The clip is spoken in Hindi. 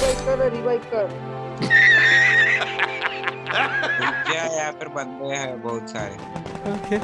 रिवाइव कर रिवाइव कर। क्या यहाँ पर बंदे हैं बहुत सारे। ओके